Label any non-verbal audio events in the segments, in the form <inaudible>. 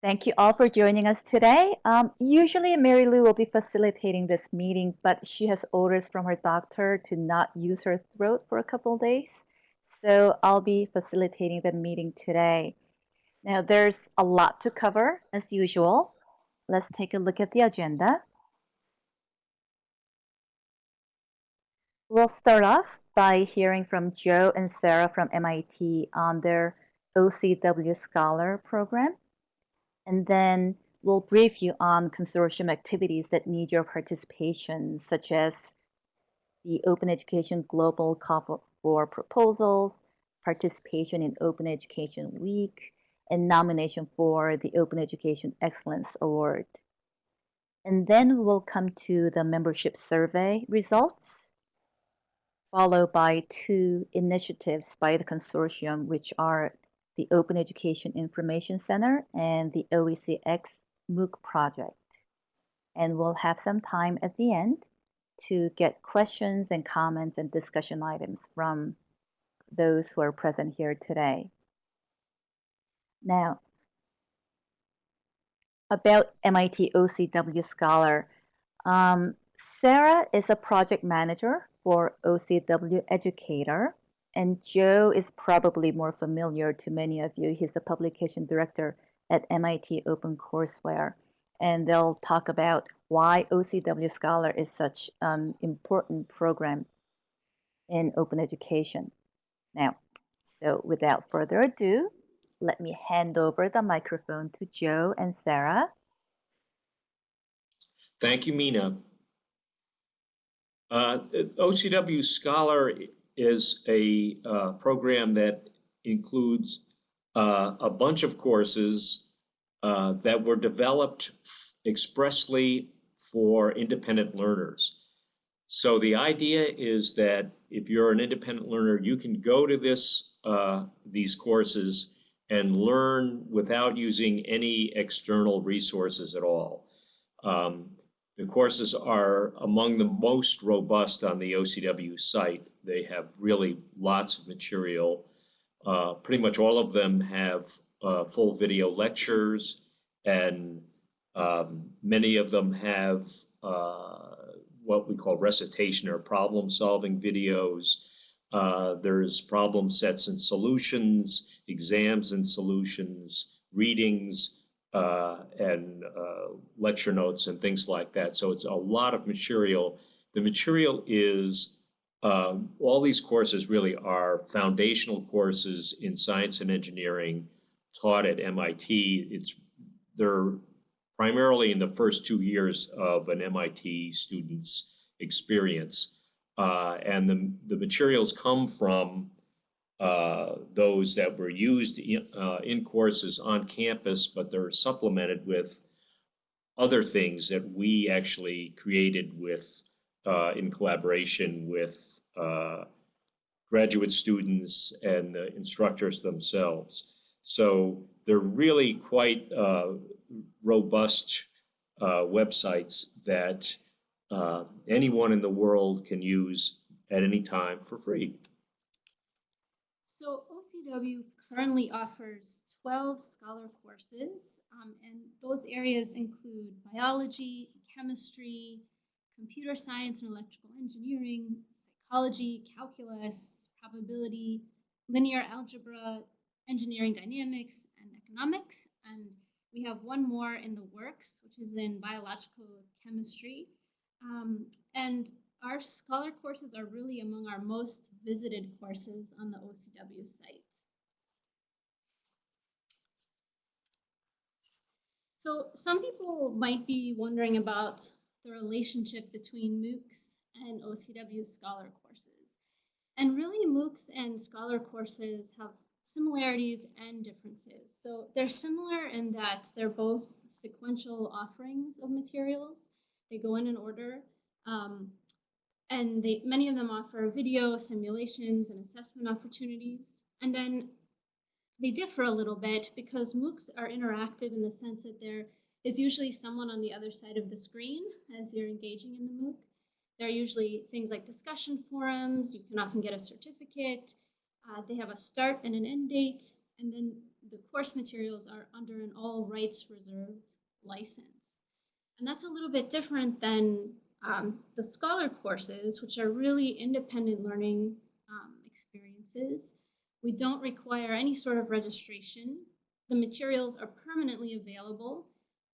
Thank you all for joining us today. Um, usually Mary Lou will be facilitating this meeting, but she has orders from her doctor to not use her throat for a couple days. So I'll be facilitating the meeting today. Now there's a lot to cover as usual. Let's take a look at the agenda. We'll start off by hearing from Joe and Sarah from MIT on their OCW Scholar program. And then we'll brief you on consortium activities that need your participation, such as the Open Education Global Call for Proposals, participation in Open Education Week, and nomination for the Open Education Excellence Award. And then we'll come to the membership survey results, followed by two initiatives by the consortium, which are the Open Education Information Center, and the OECX MOOC project. And we'll have some time at the end to get questions and comments and discussion items from those who are present here today. Now, about MIT OCW Scholar. Um, Sarah is a project manager for OCW Educator, and Joe is probably more familiar to many of you. He's the publication director at MIT OpenCourseware. And they'll talk about why OCW Scholar is such an important program in open education. Now, so without further ado, let me hand over the microphone to Joe and Sarah. Thank you, Mina. Uh, OCW Scholar is a uh, program that includes uh, a bunch of courses uh, that were developed expressly for independent learners. So the idea is that if you're an independent learner, you can go to this uh, these courses and learn without using any external resources at all. Um, the courses are among the most robust on the OCW site. They have really lots of material. Uh, pretty much all of them have uh, full video lectures, and um, many of them have uh, what we call recitation or problem solving videos. Uh, there's problem sets and solutions, exams and solutions, readings, uh, and uh, lecture notes and things like that. So it's a lot of material. The material is um, all these courses really are foundational courses in science and engineering taught at MIT. It's they're primarily in the first two years of an MIT student's experience. Uh, and the, the materials come from uh, those that were used in, uh, in courses on campus, but they're supplemented with other things that we actually created with uh, in collaboration with uh, graduate students and the instructors themselves. So they're really quite uh, robust uh, websites that anyone in the world can use at any time for free. OCW currently offers 12 Scholar courses, um, and those areas include biology, chemistry, computer science and electrical engineering, psychology, calculus, probability, linear algebra, engineering dynamics, and economics. And we have one more in the works, which is in biological chemistry. Um, and our Scholar courses are really among our most visited courses on the OCW site. So some people might be wondering about the relationship between MOOCs and OCW Scholar courses. And really MOOCs and Scholar courses have similarities and differences. So they're similar in that they're both sequential offerings of materials. They go in an order. Um, and they, many of them offer video simulations and assessment opportunities. And then they differ a little bit because MOOCs are interactive in the sense that there is usually someone on the other side of the screen as you're engaging in the MOOC. There are usually things like discussion forums. You can often get a certificate. Uh, they have a start and an end date. And then the course materials are under an all rights reserved license. And that's a little bit different than um, the scholar courses, which are really independent learning um, experiences. We don't require any sort of registration. The materials are permanently available.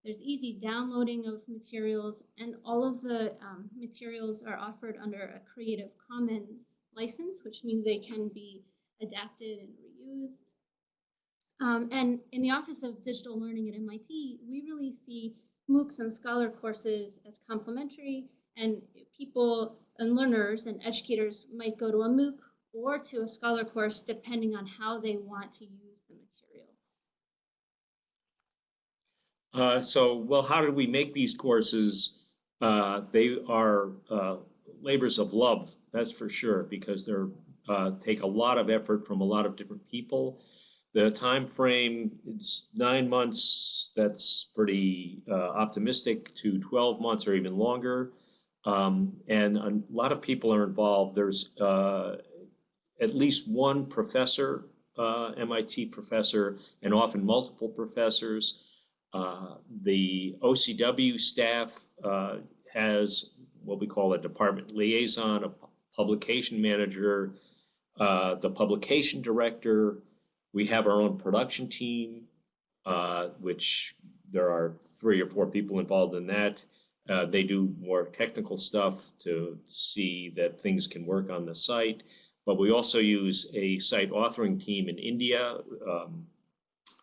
There's easy downloading of materials, and all of the um, materials are offered under a Creative Commons license, which means they can be adapted and reused. Um, and in the Office of Digital Learning at MIT, we really see MOOCs and Scholar courses as complementary, and people and learners and educators might go to a MOOC or to a Scholar course depending on how they want to use the materials. Uh, so, well, how did we make these courses? Uh, they are uh, labors of love, that's for sure, because they're uh, take a lot of effort from a lot of different people. The time frame it's nine months. That's pretty uh, optimistic to 12 months or even longer. Um, and a lot of people are involved. There's uh, at least one professor, uh, MIT professor, and often multiple professors. Uh, the OCW staff uh, has what we call a department liaison, a publication manager, uh, the publication director. We have our own production team, uh, which there are three or four people involved in that. Uh, they do more technical stuff to see that things can work on the site. But we also use a site authoring team in India. Um,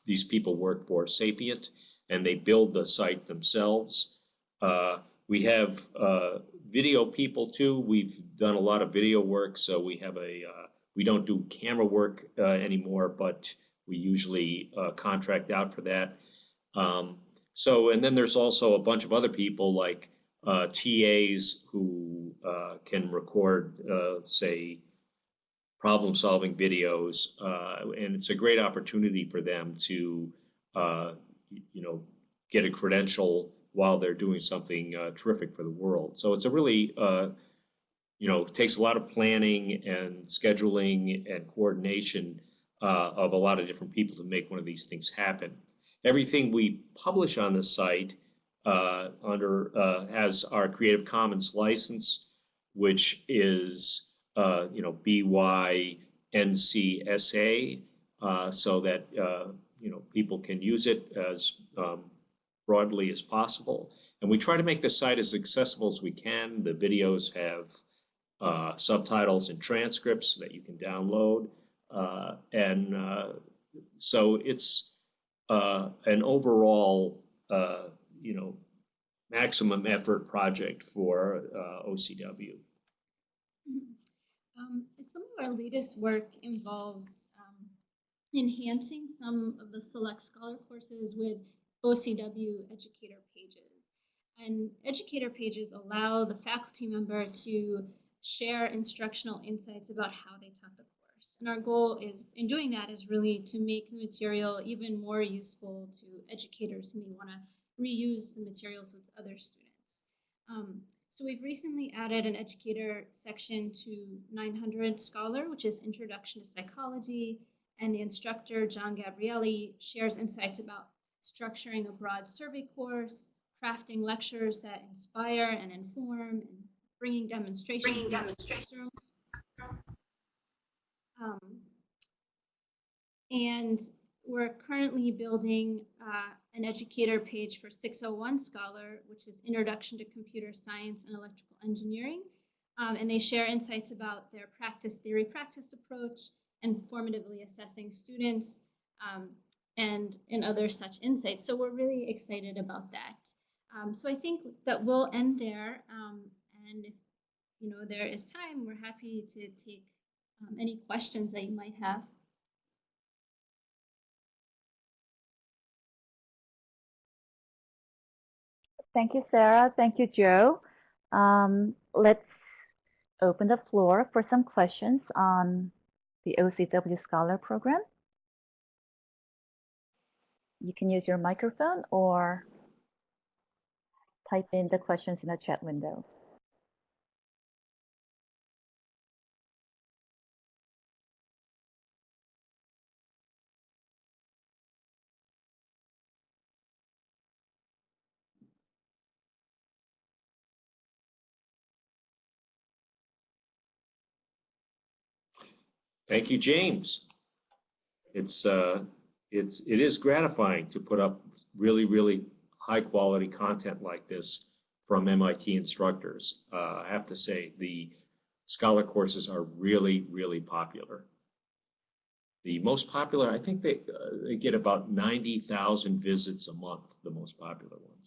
these people work for Sapient and they build the site themselves. Uh, we have uh, video people too. We've done a lot of video work, so we have a uh, we don't do camera work uh, anymore, but we usually uh, contract out for that. Um, so, and then there's also a bunch of other people like uh, TAs who can record, say, problem solving videos. Uh, and it's a great opportunity for them to, uh, you know, get a credential while they're doing something uh, terrific for the world. So it's a really, uh, you know, takes a lot of planning and scheduling and coordination uh, of a lot of different people to make one of these things happen. Everything we publish on the site uh, under has our Creative Commons license, which is uh, you know BYNCSA, uh, so that uh, you know people can use it as um, broadly as possible. And we try to make the site as accessible as we can. The videos have uh, subtitles and transcripts that you can download. Uh, and uh, so it's an overall, you know, maximum effort project for OCW. Um, some of our latest work involves um, enhancing some of the select scholar courses with OCW educator pages. And educator pages allow the faculty member to share instructional insights about how they taught the course. And our goal is, in doing that, is really to make the material even more useful to educators who may want to reuse the materials with other students. Um, so we've recently added an educator section to 900 Scholar, which is Introduction to Psychology, and the instructor, John Gabrieli, shares insights about structuring a broad survey course, crafting lectures that inspire and inform, and bringing demonstrations. Bringing demonstrations. Um, and we're currently building uh, an educator page for 601 Scholar, which is Introduction to Computer Science and Electrical Engineering. Um, and they share insights about their practice theory practice approach and formatively assessing students um, and, and other such insights. So we're really excited about that. Um, so I think that we'll end there. Um, and if you know there is time, we're happy to take um, any questions that you might have. Thank you, Sarah. Thank you, Joe. Um, let's open the floor for some questions on the OCW Scholar Program. You can use your microphone or type in the questions in the chat window. Thank you, James. It's, uh, it's, it is gratifying to put up really, really high quality content like this from MIT instructors. Uh, I have to say, the Scholar courses are really, really popular. The most popular, I think they, uh, they get about 90,000 visits a month, the most popular ones.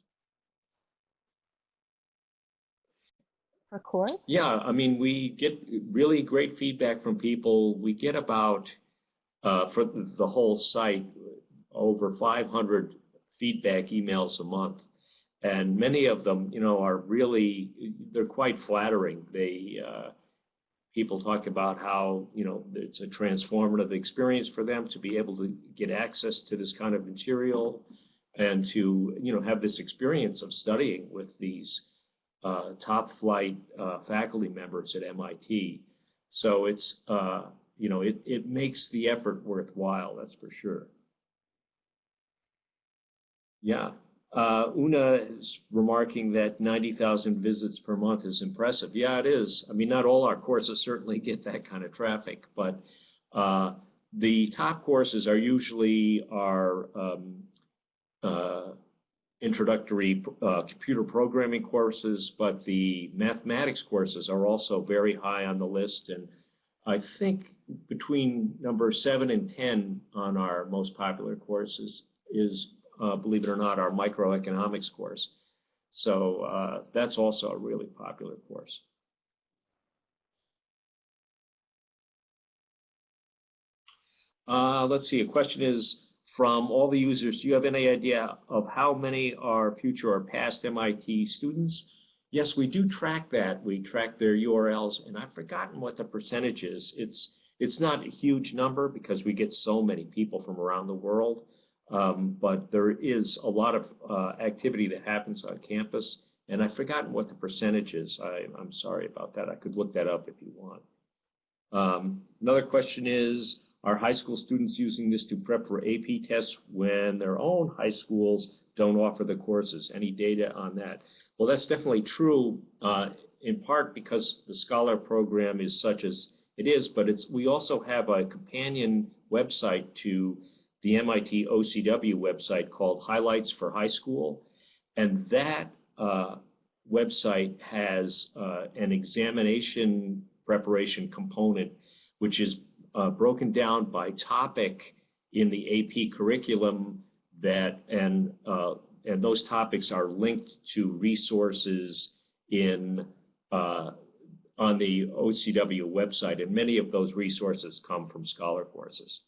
Course? Yeah, I mean, we get really great feedback from people. We get about, uh, for the whole site, over 500 feedback emails a month. And many of them, you know, are really, they're quite flattering. They, uh, people talk about how, you know, it's a transformative experience for them to be able to get access to this kind of material and to, you know, have this experience of studying with these uh, top flight uh, faculty members at MIT. So it's, uh, you know, it, it makes the effort worthwhile, that's for sure. Yeah. Uh, Una is remarking that 90,000 visits per month is impressive. Yeah, it is. I mean, not all our courses certainly get that kind of traffic, but uh, the top courses are usually our um, uh, introductory uh, computer programming courses, but the mathematics courses are also very high on the list. And I think between number seven and 10 on our most popular courses is uh, believe it or not, our microeconomics course. So uh, that's also a really popular course. Uh, let's see, a question is from all the users, do you have any idea of how many are future or past MIT students? Yes, we do track that. We track their URLs, and I've forgotten what the percentage is. It's it's not a huge number because we get so many people from around the world. Um, but there is a lot of uh, activity that happens on campus, and I've forgotten what the percentage is. I, am sorry about that. I could look that up if you want. Um, another question is, are high school students using this to prep for AP tests when their own high schools don't offer the courses? Any data on that? Well, that's definitely true, uh, in part because the Scholar program is such as it is, but it's we also have a companion website to the MIT OCW website called Highlights for High School. And that uh, website has uh, an examination preparation component, which is uh, broken down by topic in the AP curriculum that and uh, and those topics are linked to resources in uh, on the OCW website, and many of those resources come from Scholar courses.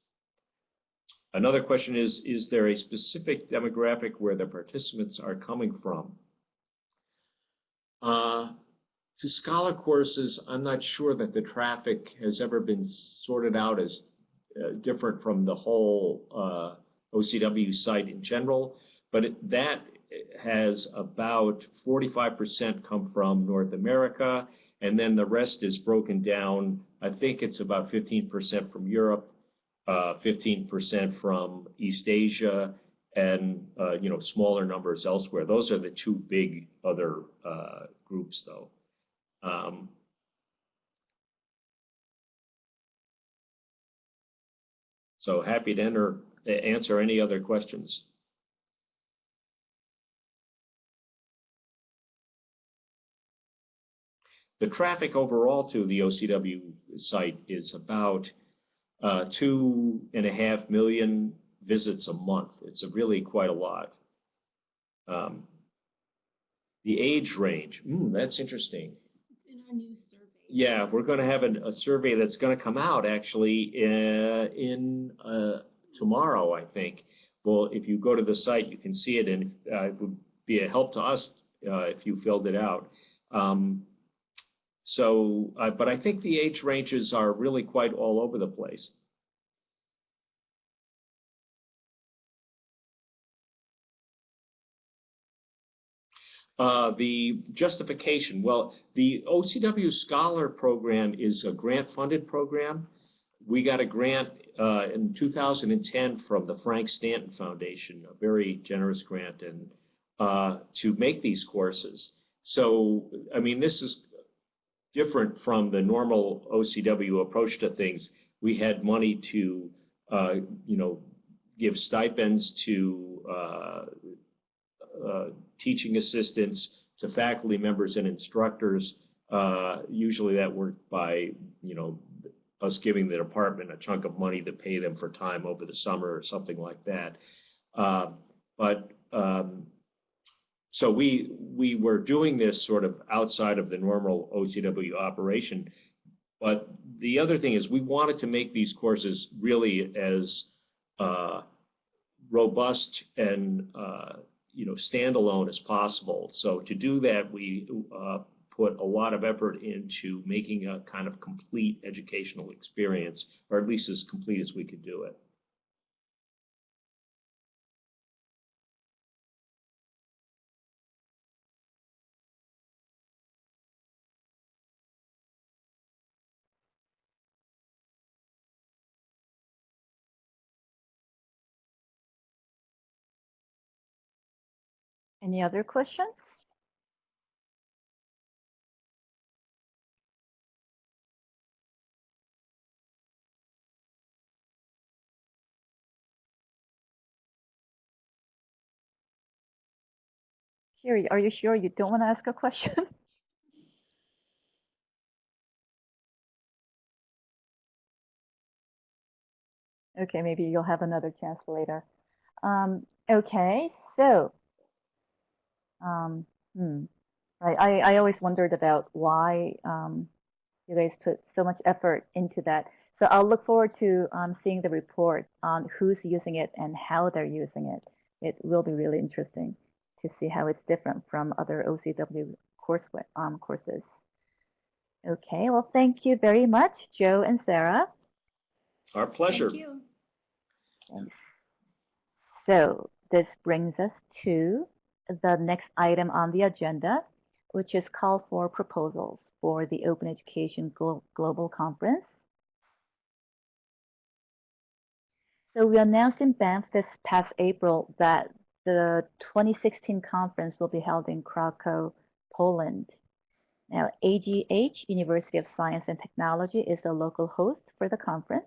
Another question is, is there a specific demographic where the participants are coming from? Uh, to Scholar courses, I'm not sure that the traffic has ever been sorted out as uh, different from the whole uh, OCW site in general, but it, that has about 45% come from North America, and then the rest is broken down. I think it's about 15% from Europe, 15% uh, from East Asia, and uh, you know smaller numbers elsewhere. Those are the two big other uh, groups, though. Um, so happy to enter, answer any other questions. The traffic overall to the OCW site is about uh, two and a half million visits a month. It's a really quite a lot. Um, the age range, mm, that's interesting. In our new survey. Yeah, we're going to have a, a survey that's going to come out actually uh, in uh, tomorrow, I think. Well, if you go to the site, you can see it, and uh, it would be a help to us uh, if you filled it out. Um, so, uh, but I think the age ranges are really quite all over the place. Uh, the justification, well, the OCW Scholar program is a grant-funded program. We got a grant uh, in 2010 from the Frank Stanton Foundation, a very generous grant, and uh, to make these courses. So, I mean, this is different from the normal OCW approach to things. we had money to, uh, you know, give stipends to uh, uh, teaching assistants, to faculty members and instructors. Uh, usually that worked by, you know, us giving the department a chunk of money to pay them for time over the summer or something like that. Uh, but um, so we we were doing this sort of outside of the normal OCW operation. But the other thing is we wanted to make these courses really as uh, robust and uh, you know standalone as possible. So to do that, we uh, put a lot of effort into making a kind of complete educational experience, or at least as complete as we could do it. Any other questions? Sherry, are you sure you don't want to ask a question? <laughs> okay, maybe you'll have another chance later. Um, okay, so, um, hmm, right, I, I always wondered about why um, you guys put so much effort into that. So I'll look forward to um, seeing the report on who's using it and how they're using it. It will be really interesting to see how it's different from other OCW course, um, courses. Okay, well, thank you very much, Joe and Sarah. Our pleasure. Thank you. Thanks. So this brings us to the next item on the agenda, which is call for proposals for the Open Education Glo Global Conference. So we announced in Banff this past April that the 2016 conference will be held in Krakow, Poland. Now, AGH, University of Science and Technology, is the local host for the conference.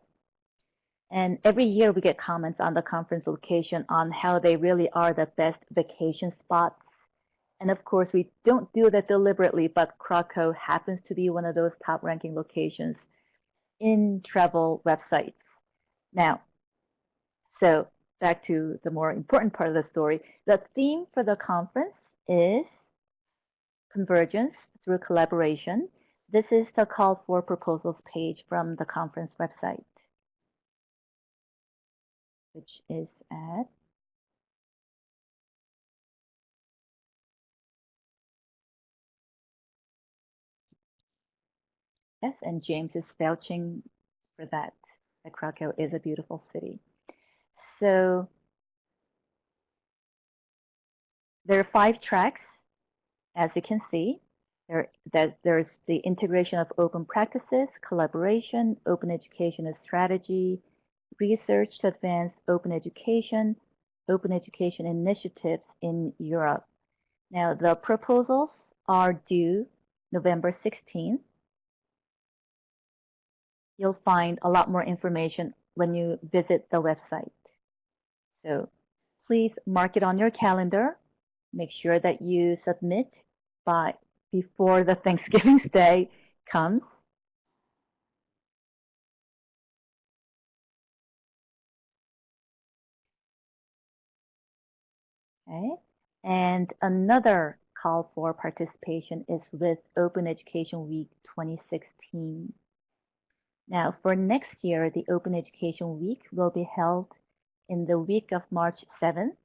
And every year we get comments on the conference location on how they really are the best vacation spots. And of course, we don't do that deliberately, but Krakow happens to be one of those top ranking locations in travel websites. Now, so back to the more important part of the story. The theme for the conference is convergence through collaboration. This is the call for proposals page from the conference website, which is at Yes, and James is vouching for that, that Krakow is a beautiful city. So there are five tracks, as you can see. There, that there's the integration of open practices, collaboration, open education strategy, research to advance open education, open education initiatives in Europe. Now, the proposals are due November 16th. You'll find a lot more information when you visit the website. So please mark it on your calendar. Make sure that you submit by before the <laughs> Thanksgiving Day comes. Okay. And another call for participation is with Open Education Week 2016. Now, for next year, the Open Education Week will be held in the week of March 7th,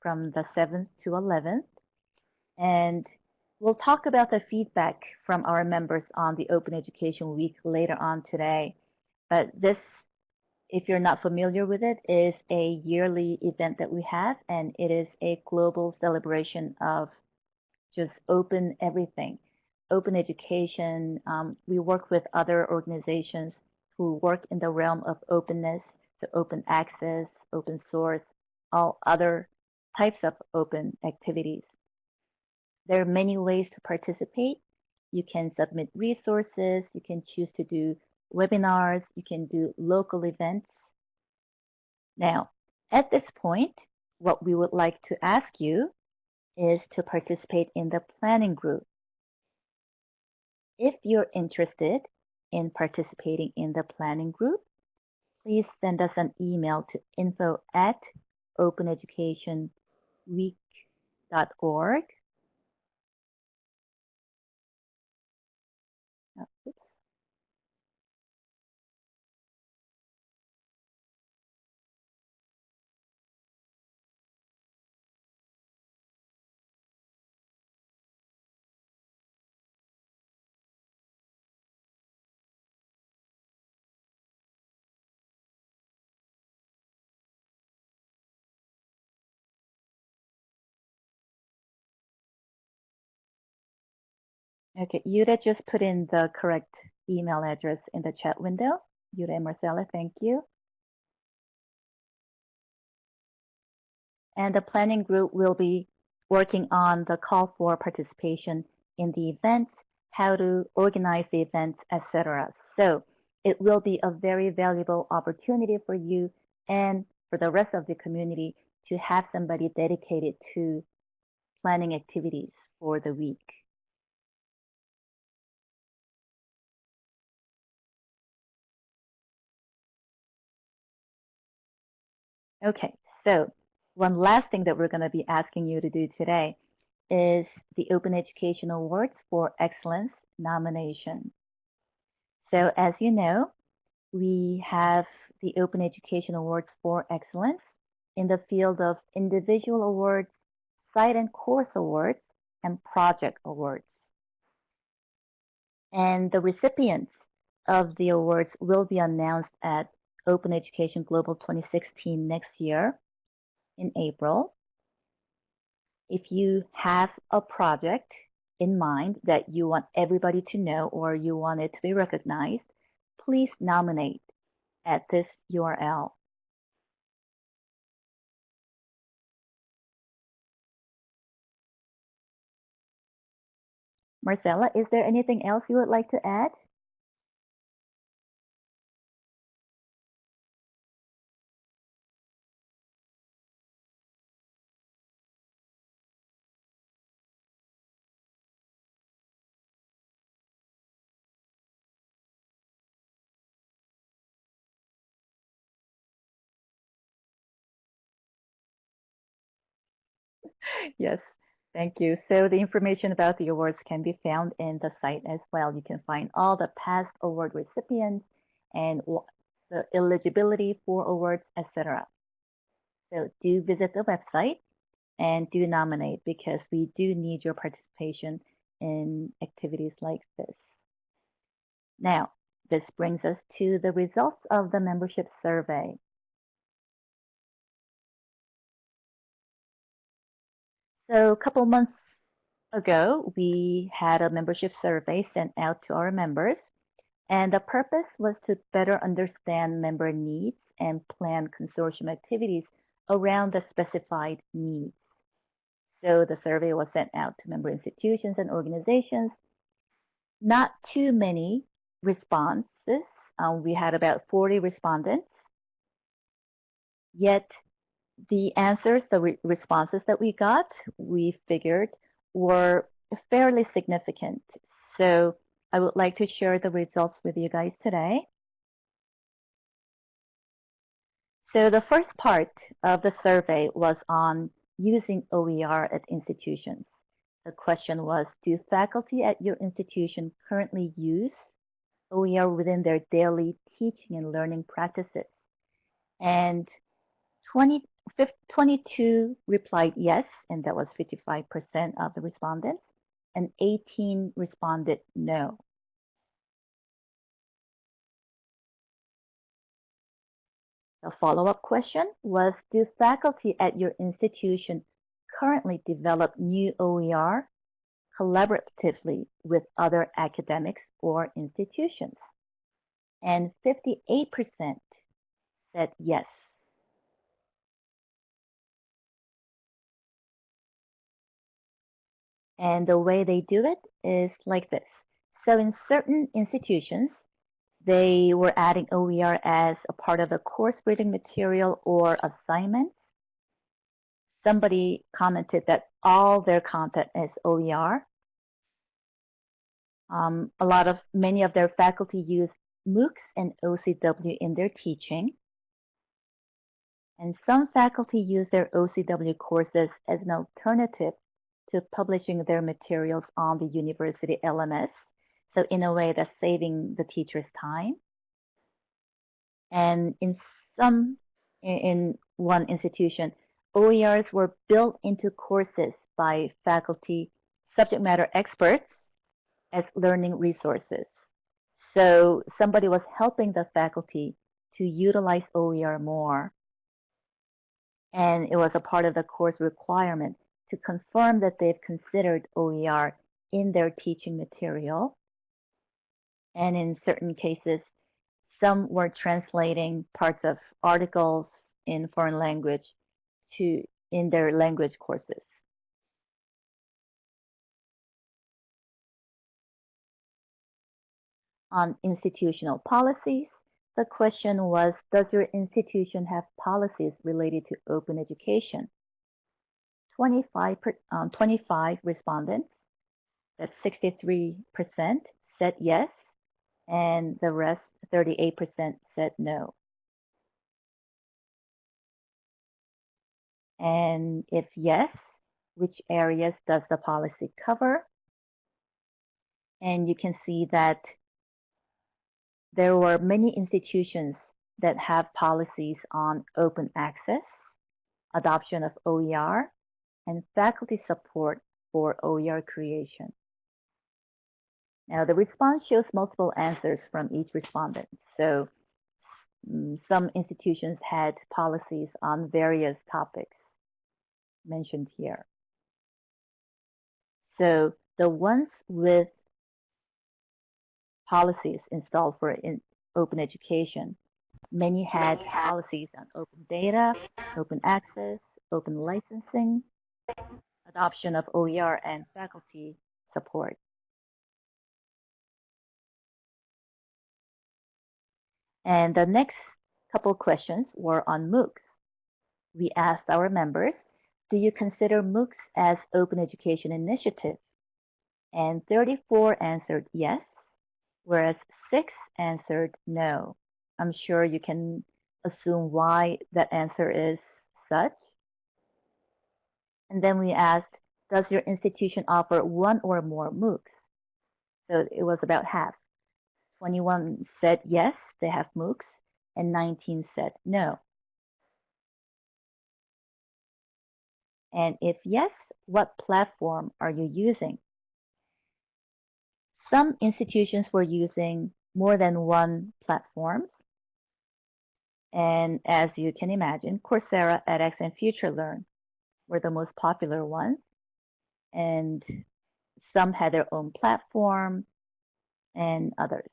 from the 7th to 11th. And we'll talk about the feedback from our members on the Open Education Week later on today. But this, if you're not familiar with it, is a yearly event that we have, and it is a global celebration of just open everything. Open education, um, we work with other organizations who work in the realm of openness, to open access, open source, all other types of open activities. There are many ways to participate. You can submit resources. You can choose to do webinars, you can do local events. Now, at this point, what we would like to ask you is to participate in the planning group. If you're interested in participating in the planning group, please send us an email to info at openeducationweek.org. Okay, Yuda just put in the correct email address in the chat window. Yuda and Marcella, thank you. And the planning group will be working on the call for participation in the events, how to organize the events, etc. So it will be a very valuable opportunity for you and for the rest of the community to have somebody dedicated to planning activities for the week. Okay, so one last thing that we're going to be asking you to do today is the Open Education Awards for Excellence nomination. So as you know, we have the Open Education Awards for Excellence in the field of individual awards, site and course awards, and project awards. And the recipients of the awards will be announced at Open Education Global 2016 next year in April. If you have a project in mind that you want everybody to know or you want it to be recognized, please nominate at this URL. Marcella, is there anything else you would like to add? Yes, thank you. So the information about the awards can be found in the site as well. You can find all the past award recipients and the eligibility for awards, etc. So do visit the website and do nominate because we do need your participation in activities like this. Now, this brings us to the results of the membership survey. So a couple months ago, we had a membership survey sent out to our members. And the purpose was to better understand member needs and plan consortium activities around the specified needs. So the survey was sent out to member institutions and organizations. Not too many responses. Um, we had about 40 respondents. Yet the answers, the re responses that we got, we figured were fairly significant. So I would like to share the results with you guys today. So the first part of the survey was on using OER at institutions. The question was, do faculty at your institution currently use OER within their daily teaching and learning practices? And 20, 22 replied yes, and that was 55% of the respondents, and 18 responded no. The follow-up question was, do faculty at your institution currently develop new OER collaboratively with other academics or institutions? And 58% said yes. And the way they do it is like this. So in certain institutions, they were adding OER as a part of the course reading material or assignment. Somebody commented that all their content is OER. Um, a lot of, many of their faculty use MOOCs and OCW in their teaching. And some faculty use their OCW courses as an alternative to publishing their materials on the university LMS. So in a way that's saving the teacher's time. And in some, in one institution, OERs were built into courses by faculty subject matter experts as learning resources. So somebody was helping the faculty to utilize OER more. And it was a part of the course requirement to confirm that they've considered OER in their teaching material. And in certain cases, some were translating parts of articles in foreign language to in their language courses. On institutional policies, the question was, does your institution have policies related to open education? 25, um, 25 respondents, that's 63%, said yes, and the rest, 38%, said no. And if yes, which areas does the policy cover? And you can see that there were many institutions that have policies on open access, adoption of OER, and faculty support for OER creation. Now, the response shows multiple answers from each respondent. So um, some institutions had policies on various topics mentioned here. So the ones with policies installed for in open education, many had policies on open data, open access, open licensing, adoption of OER, and faculty support. And the next couple questions were on MOOCs. We asked our members, do you consider MOOCs as open education initiative? And 34 answered yes, whereas 6 answered no. I'm sure you can assume why that answer is such. And then we asked, does your institution offer one or more MOOCs? So it was about half. 21 said yes, they have MOOCs, and 19 said no. And if yes, what platform are you using? Some institutions were using more than one platform. And as you can imagine, Coursera, edX, and FutureLearn were the most popular ones. And some had their own platform and others.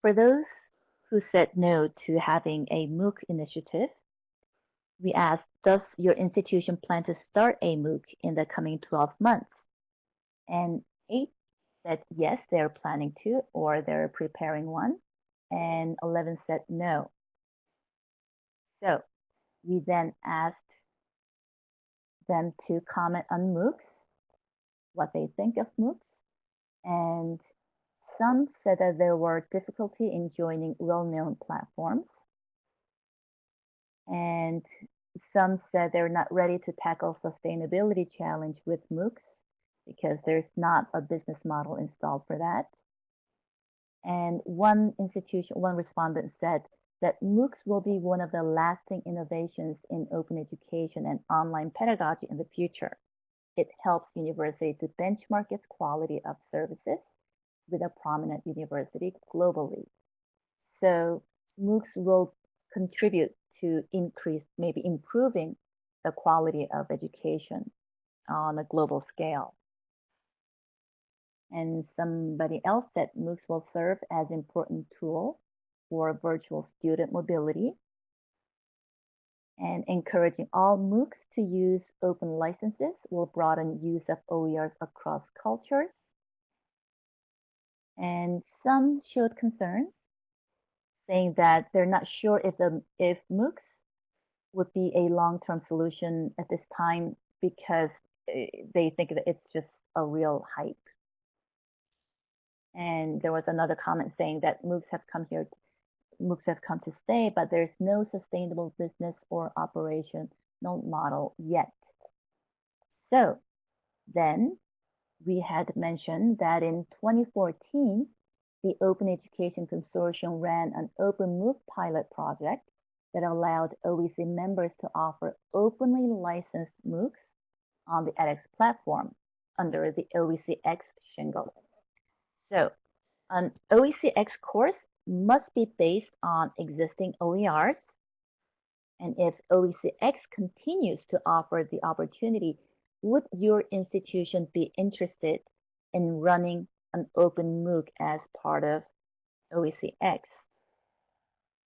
For those who said no to having a MOOC initiative, we asked, does your institution plan to start a MOOC in the coming 12 months? And eight said yes, they're planning to, or they're preparing one, and 11 said no. So we then asked them to comment on MOOCs, what they think of MOOCs, and some said that there were difficulty in joining well-known platforms. And some said they're not ready to tackle sustainability challenge with MOOCs because there's not a business model installed for that. And one institution, one respondent said that MOOCs will be one of the lasting innovations in open education and online pedagogy in the future. It helps universities to benchmark its quality of services with a prominent university globally. So MOOCs will contribute to increase, maybe improving the quality of education on a global scale. And somebody else that MOOCs will serve as important tool for virtual student mobility. And encouraging all MOOCs to use open licenses will broaden use of OERs across cultures. And some showed concern, saying that they're not sure if the if MOOCs would be a long-term solution at this time because eh, they think that it's just a real hype. And there was another comment saying that MOOCs have come here, MOOCs have come to stay, but there's no sustainable business or operational model yet. So then we had mentioned that in 2014, the Open Education Consortium ran an Open MOOC pilot project that allowed OEC members to offer openly licensed MOOCs on the edX platform under the OECX shingle. So an OECX course must be based on existing OERs. And if OECX continues to offer the opportunity, would your institution be interested in running an open MOOC as part of OECX?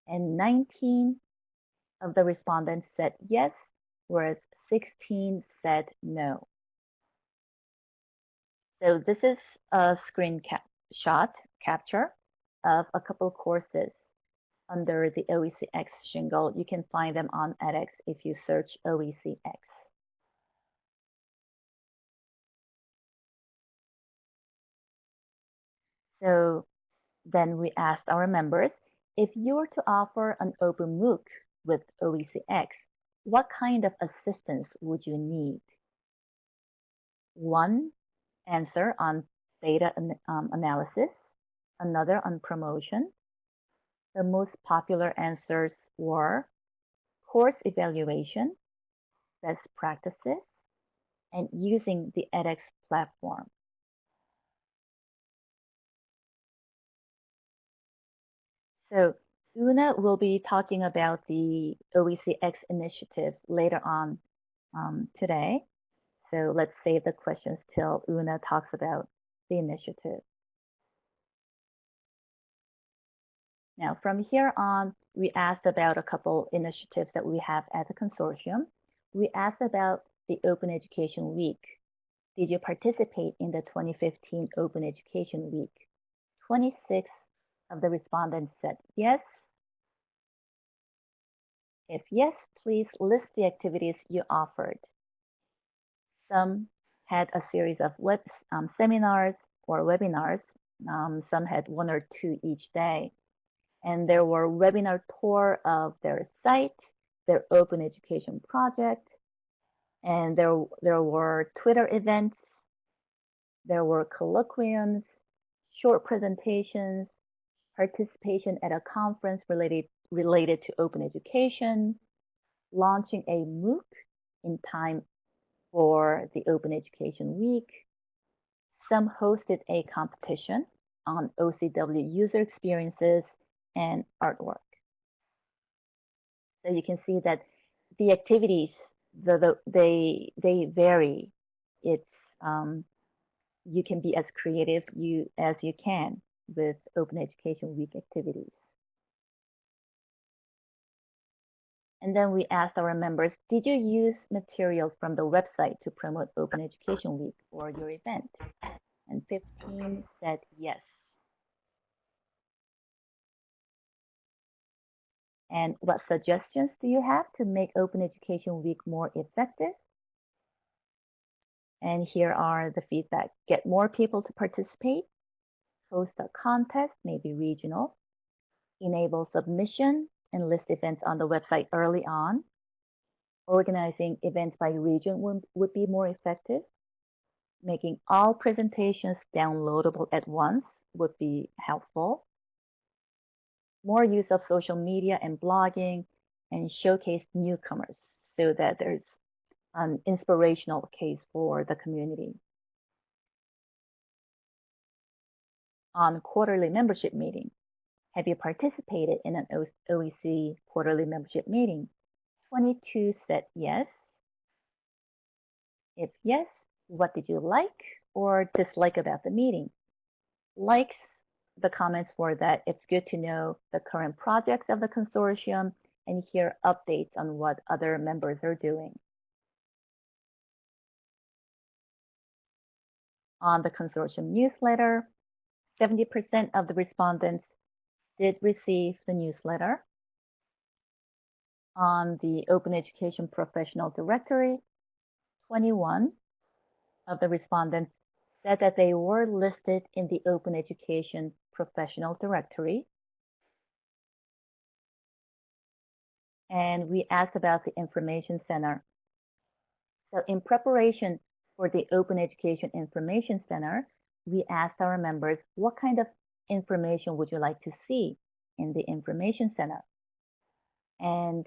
And 19 of the respondents said yes, whereas 16 said no. So this is a screen cap shot capture of a couple courses under the OECX shingle. You can find them on edX if you search OECX. So then we asked our members, if you were to offer an open MOOC with OECX, what kind of assistance would you need? One answer on data um, analysis, another on promotion. The most popular answers were course evaluation, best practices, and using the edX platform. So Una will be talking about the OECX initiative later on um, today. So let's save the questions till Una talks about the initiative. Now, from here on, we asked about a couple initiatives that we have as a consortium. We asked about the Open Education Week. Did you participate in the 2015 Open Education Week? 26 of the respondents said yes. If yes, please list the activities you offered. Some had a series of web um, seminars or webinars. Um, some had one or two each day. And there were webinar tour of their site, their open education project, and there, there were Twitter events, there were colloquiums, short presentations, participation at a conference related, related to open education, launching a MOOC in time for the Open Education Week. Some hosted a competition on OCW user experiences and artwork. So you can see that the activities, the, the, they, they vary. It's, um, you can be as creative you, as you can with Open Education Week activities. And then we asked our members, did you use materials from the website to promote Open Education Week or your event? And 15 said yes. And what suggestions do you have to make Open Education Week more effective? And here are the feedback. Get more people to participate, host a contest, maybe regional, enable submission and list events on the website early on. Organizing events by region would, would be more effective. Making all presentations downloadable at once would be helpful. More use of social media and blogging and showcase newcomers so that there's an inspirational case for the community. on quarterly membership meeting. Have you participated in an OEC quarterly membership meeting? 22 said yes. If yes, what did you like or dislike about the meeting? Likes, the comments were that it's good to know the current projects of the consortium and hear updates on what other members are doing. On the consortium newsletter, 70% of the respondents did receive the newsletter. On the Open Education Professional Directory, 21 of the respondents said that they were listed in the Open Education Professional Directory. And we asked about the Information Center. So in preparation for the Open Education Information Center, we asked our members, what kind of information would you like to see in the Information Center? And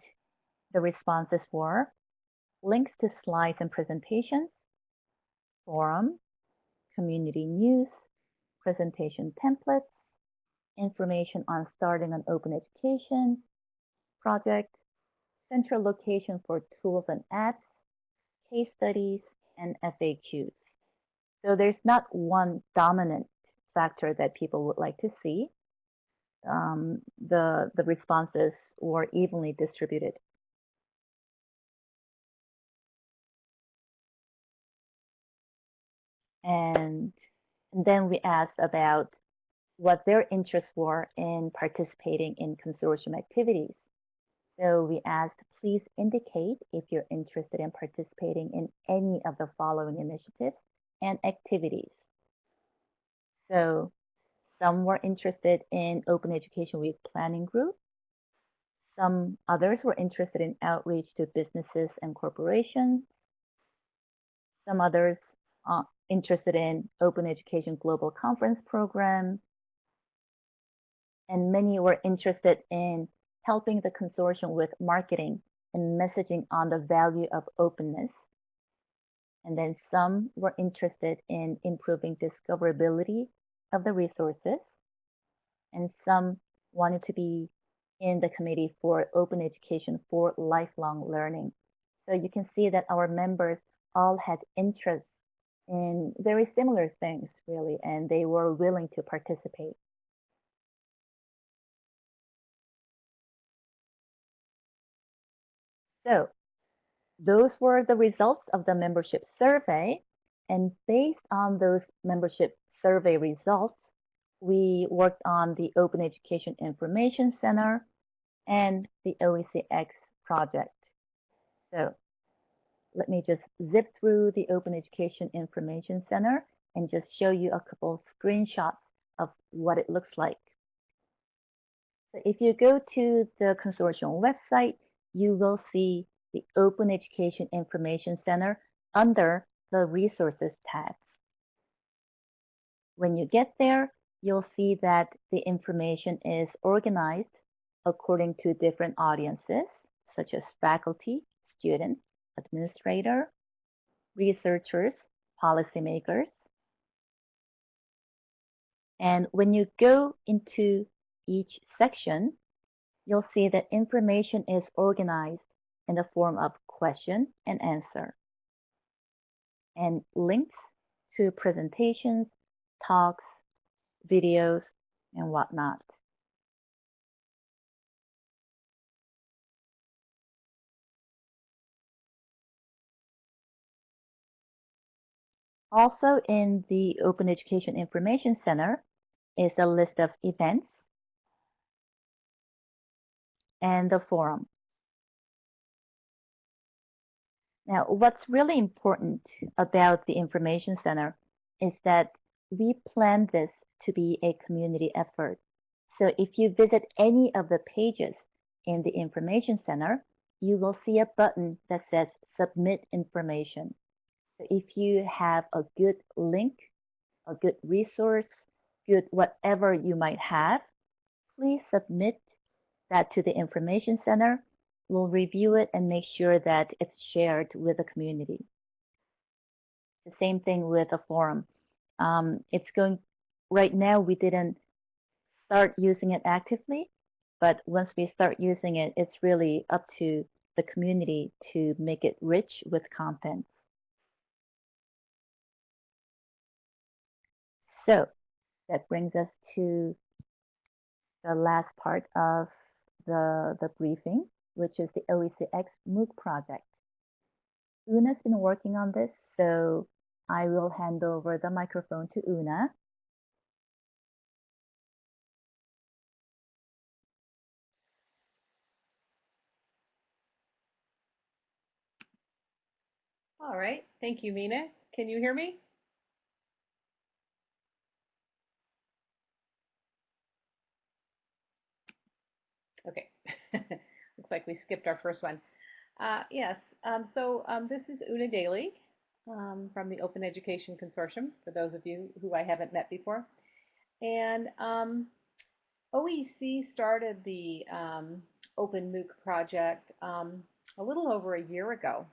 the responses were links to slides and presentations, forum, community news, presentation templates, information on starting an open education project, central location for tools and apps, case studies, and FAQs. So there's not one dominant factor that people would like to see. Um, the, the responses were evenly distributed. And, and then we asked about what their interests were in participating in consortium activities. So we asked, please indicate if you're interested in participating in any of the following initiatives and activities. So some were interested in Open Education Week planning group. Some others were interested in outreach to businesses and corporations. Some others uh, interested in Open Education Global Conference Program. And many were interested in helping the consortium with marketing and messaging on the value of openness. And then some were interested in improving discoverability of the resources. And some wanted to be in the committee for open education for lifelong learning. So you can see that our members all had interest in very similar things, really, and they were willing to participate. So those were the results of the membership survey. And based on those membership survey results, we worked on the Open Education Information Center and the OECX project. So let me just zip through the Open Education Information Center and just show you a couple screenshots of what it looks like. So if you go to the consortium website, you will see the Open Education Information Center under the Resources tab. When you get there, you'll see that the information is organized according to different audiences, such as faculty, students, administrator, researchers, policymakers. And when you go into each section, you'll see that information is organized in the form of question and answer and links to presentations, talks, videos, and whatnot. Also in the Open Education Information Center is a list of events and the forum. Now, what's really important about the Information Center is that we plan this to be a community effort. So if you visit any of the pages in the Information Center, you will see a button that says Submit Information. So if you have a good link, a good resource, good whatever you might have, please submit that to the Information Center. We'll review it and make sure that it's shared with the community. The same thing with a forum. Um, it's going, right now we didn't start using it actively, but once we start using it, it's really up to the community to make it rich with content. So that brings us to the last part of the, the briefing. which is the OECX MOOC project. Una's been working on this, so I will hand over the microphone to Una. All right, thank you, Mina. Can you hear me? Okay, <laughs> looks like we skipped our first one. Uh, yes, um, so um, this is Una Daly um, from the Open Education Consortium, for those of you who I haven't met before. And um, OEC started the um, Open MOOC project um, a little over a year ago.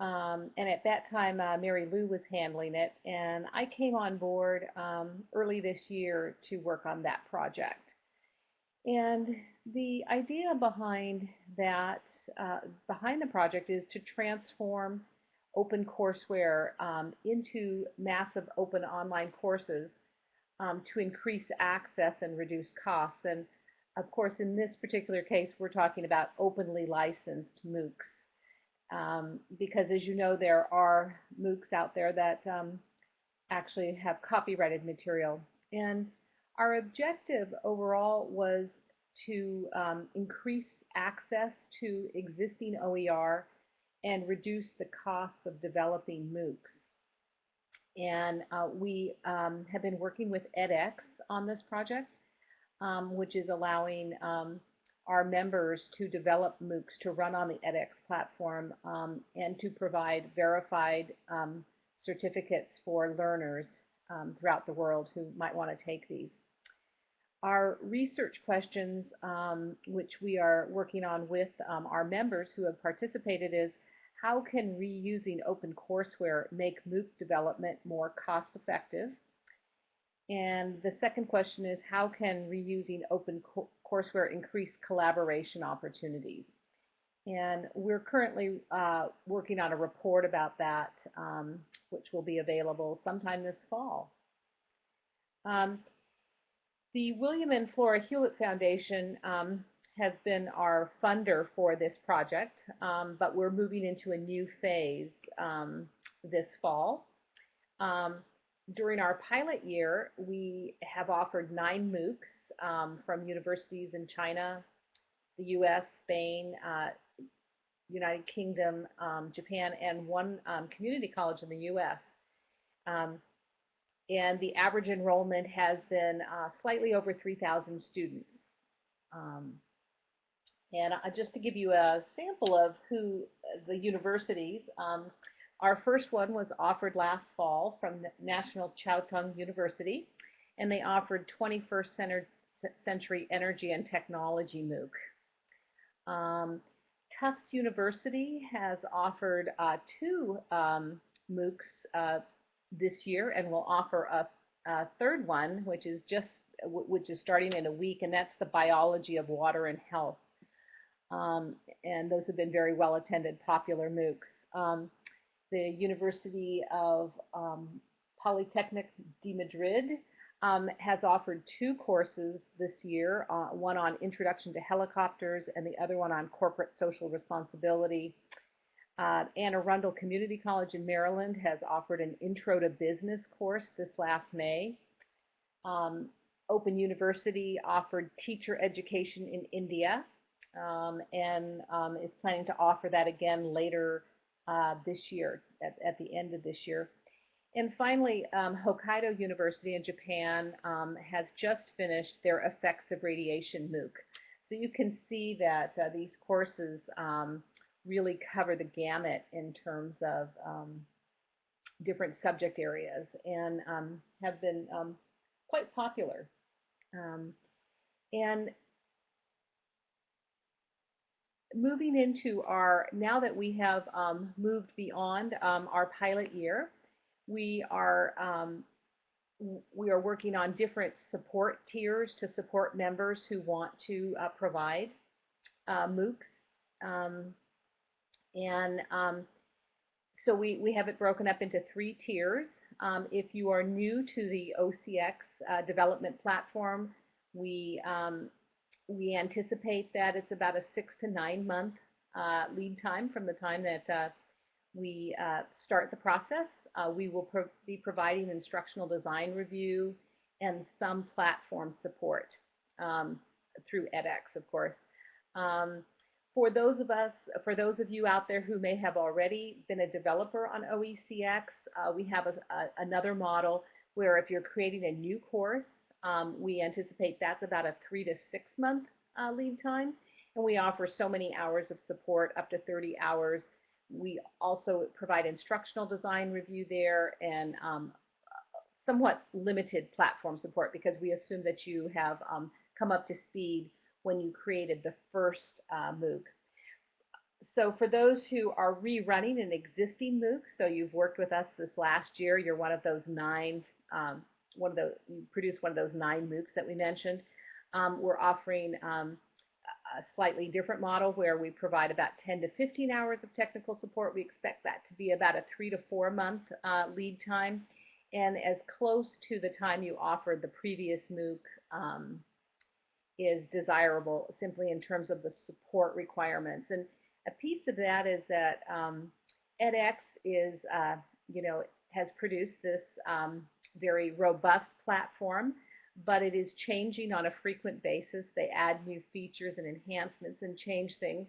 Um, and at that time, uh, Mary Lou was handling it, and I came on board um, early this year to work on that project. And the idea behind that, uh, behind the project is to transform OpenCourseWare um, into massive open online courses um, to increase access and reduce costs. And of course, in this particular case, we're talking about openly licensed MOOCs. Um, because as you know, there are MOOCs out there that um, actually have copyrighted material. And our objective overall was to um, increase access to existing OER and reduce the cost of developing MOOCs. And uh, we um, have been working with edX on this project, um, which is allowing um, our members to develop MOOCs to run on the edX platform um, and to provide verified um, certificates for learners throughout the world who might want to take these. Our research questions, um, which we are working on with um, our members who have participated is, how can reusing OpenCourseWare make MOOC development more cost effective? And the second question is, how can reusing OpenCourseWare increase collaboration opportunities? And we're currently uh, working on a report about that, um, which will be available sometime this fall. Um, the William and Flora Hewlett Foundation um, has been our funder for this project, um, but we're moving into a new phase um, this fall. Um, during our pilot year, we have offered nine MOOCs um, from universities in China, the US, Spain, uh, United Kingdom, um, Japan, and one community college in the US. And the average enrollment has been uh, slightly over 3,000 students. Um, and uh, just to give you a sample of who the universities, um, our first one was offered last fall from National Chiao Tung University, and they offered 21st Century Energy and Technology MOOC. Um, Tufts University has offered uh, two um, MOOCs uh, this year and will offer a, a, third one, which is just which is starting in a week, and that's the biology of water and health. Um, and those have been very well attended, popular MOOCs. Um, the University of um, Polytechnic de Madrid um, has offered two courses this year, uh, one on Introduction to Helicopters and the other one on Corporate Social Responsibility. Uh, Anne Arundel Community College in Maryland has offered an Intro to Business course this last May. Um, Open University offered teacher education in India um, and um, is planning to offer that again later uh, this year, at, at, the end of this year. And finally, um, Hokkaido University in Japan um, has just finished their Effects of Radiation MOOC. So you can see that uh, these courses um, really cover the gamut in terms of um, different subject areas and have been quite popular. And moving into our, now that we have um, moved beyond um, our pilot year, we are we are working on different support tiers to support members who want to uh, provide uh, MOOCs. Um, and um, so we, we have it broken up into three tiers. Um, if you are new to the OCX uh, development platform, we um, we anticipate that it's about a six to nine month uh, lead time from the time that uh, we uh, start the process. Uh, we will pro be providing instructional design review and some platform support um, through edX, of course. Um, for those of us, for those of you out there who may have already been a developer on OECX, uh, we have a, a, another model where if you're creating a new course, um, we anticipate that's about a three to six month uh, lead time. And we offer so many hours of support, up to 30 hours. We also provide instructional design review there and um, somewhat limited platform support because we assume that you have um, come up to speed when you created the first uh, MOOC. So for those who are rerunning an existing MOOC, so you've worked with us this last year, you're one of those nine, um, one of the, you produced one of those nine MOOCs that we mentioned. Um, we're offering um, a slightly different model where we provide about 10 to 15 hours of technical support. We expect that to be about a three to four month uh, lead time and as close to the time you offered the previous MOOC um, is desirable simply in terms of the support requirements. And a piece of that is that um, edX is, uh, you know, has produced this um, very robust platform, but it is changing on a frequent basis. They add new features and enhancements and change things.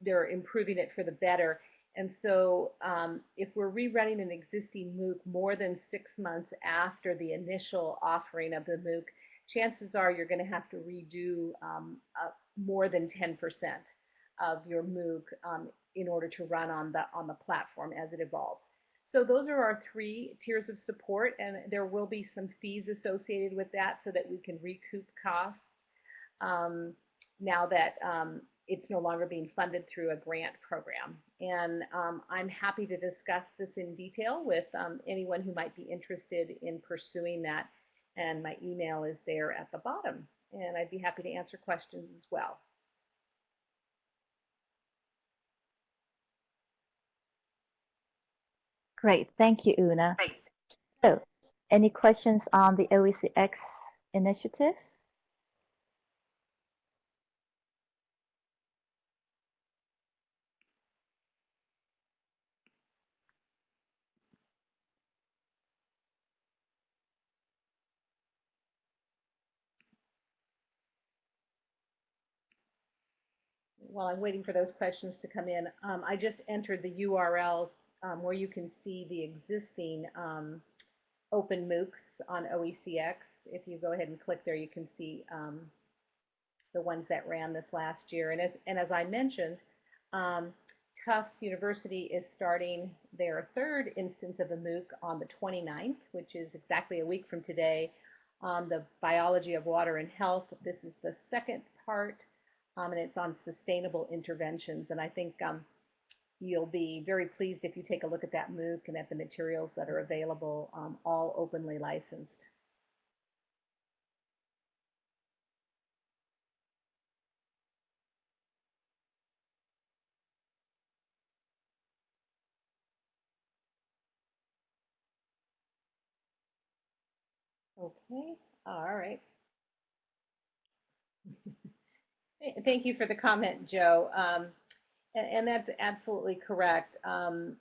They're improving it for the better. And so um, if we're rerunning an existing MOOC more than six months after the initial offering of the MOOC, chances are you're going to have to redo um, uh, more than 10% of your MOOC um, in order to run on the, on the platform as it evolves. So those are our three tiers of support, and there will be some fees associated with that so that we can recoup costs um, now that um, it's no longer being funded through a grant program. And um, I'm happy to discuss this in detail with um, anyone who might be interested in pursuing that and my email is there at the bottom. And I'd be happy to answer questions as well. Great, thank you, Una. So, any questions on the OECX initiative? while I'm waiting for those questions to come in, um, I just entered the URL um, where you can see the existing um, open MOOCs on OECX. If you go ahead and click there, you can see um, the ones that ran this last year. And as, and as I mentioned, um, Tufts University is starting their third instance of a MOOC on the 29th, which is exactly a week from today, on the biology of water and health. This is the second part um, and it's on sustainable interventions. And I think um, you'll be very pleased if you take a look at that MOOC and at the materials that are available, um, all openly licensed. Okay, all right. <laughs> Thank you for the comment, Joe. Um, and, and, that's absolutely correct. Um,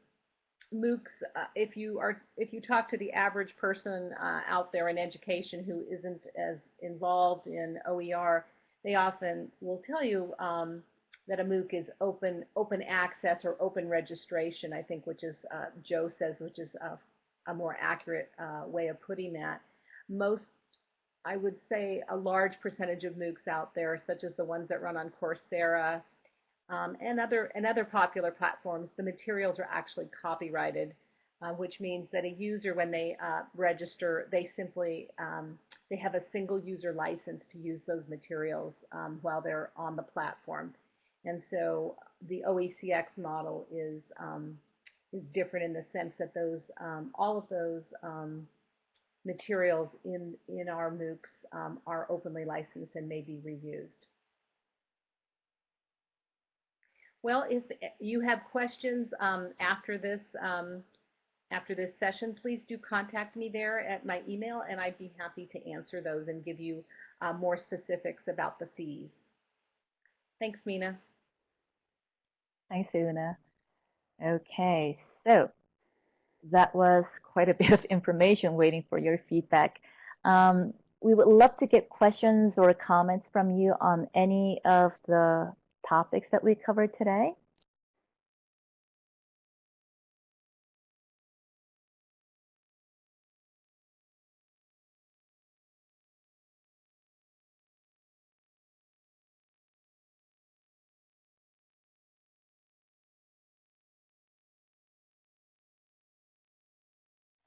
MOOCs, uh, if you are, if you talk to the average person uh, out there in education who isn't as involved in OER, they often will tell you um, that a MOOC is open, open access or open registration. I think, which is uh, Joe says, which is a, a more accurate uh, way of putting that. Most I would say a large percentage of MOOCs out there, such as the ones that run on Coursera um, and other and other popular platforms, the materials are actually copyrighted, uh, which means that a user, when they uh, register, they simply um, they have a single user license to use those materials um, while they're on the platform. And so the OECX model is um, is different in the sense that those um, all of those um, materials in, in our MOOCs are openly licensed and may be reused. Well, if you have questions um, after this, um, after this session, please do contact me there at my email, and I'd be happy to answer those and give you uh, more specifics about the fees. Thanks, Mina. Thanks, Una. Okay, so that was quite a <laughs> bit of information waiting for your feedback. Um, we would love to get questions or comments from you on any of the topics that we covered today.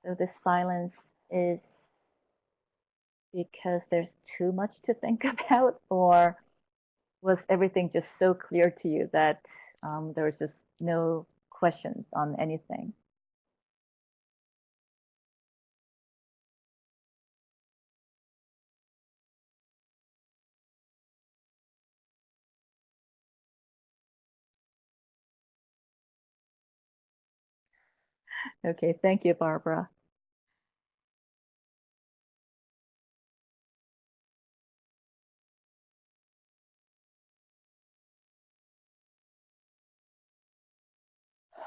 So the silence is because there's too much to think <laughs> about, or was everything just so clear to you that um, there was just no questions on anything? Okay, thank you, Barbara.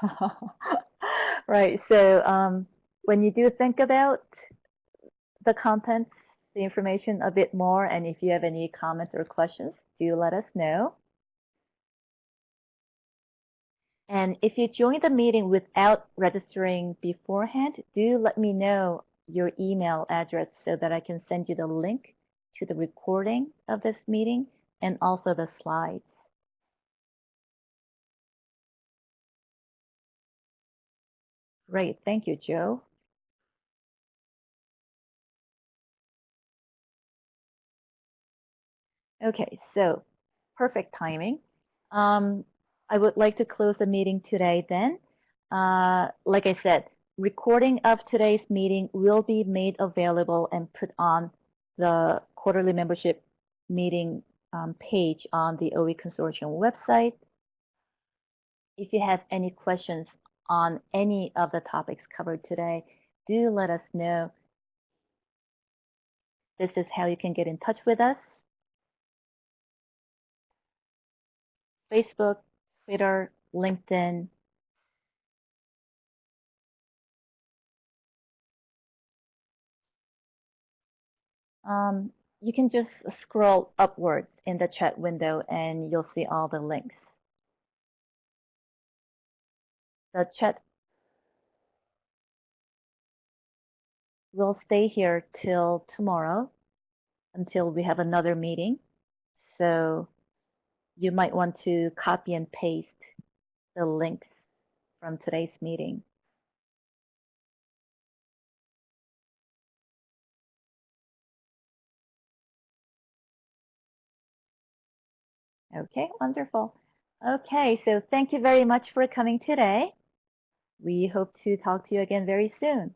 <laughs> right, so um, when you do think about the contents, the information a bit more, and if you have any comments or questions, do let us know. And if you join the meeting without registering beforehand, do let me know your email address so that I can send you the link to the recording of this meeting and also the slides. Great, thank you, Joe. Okay, so perfect timing. Um, I would like to close the meeting today then. Uh, like I said, recording of today's meeting will be made available and put on the quarterly membership meeting um, page on the OE Consortium website. If you have any questions on any of the topics covered today, do let us know. This is how you can get in touch with us. Facebook, Twitter, LinkedIn. Um, you can just scroll upwards in the chat window and you'll see all the links. The chat will stay here till tomorrow until we have another meeting. So you might want to copy and paste the links from today's meeting. Okay, wonderful. Okay, so thank you very much for coming today. We hope to talk to you again very soon.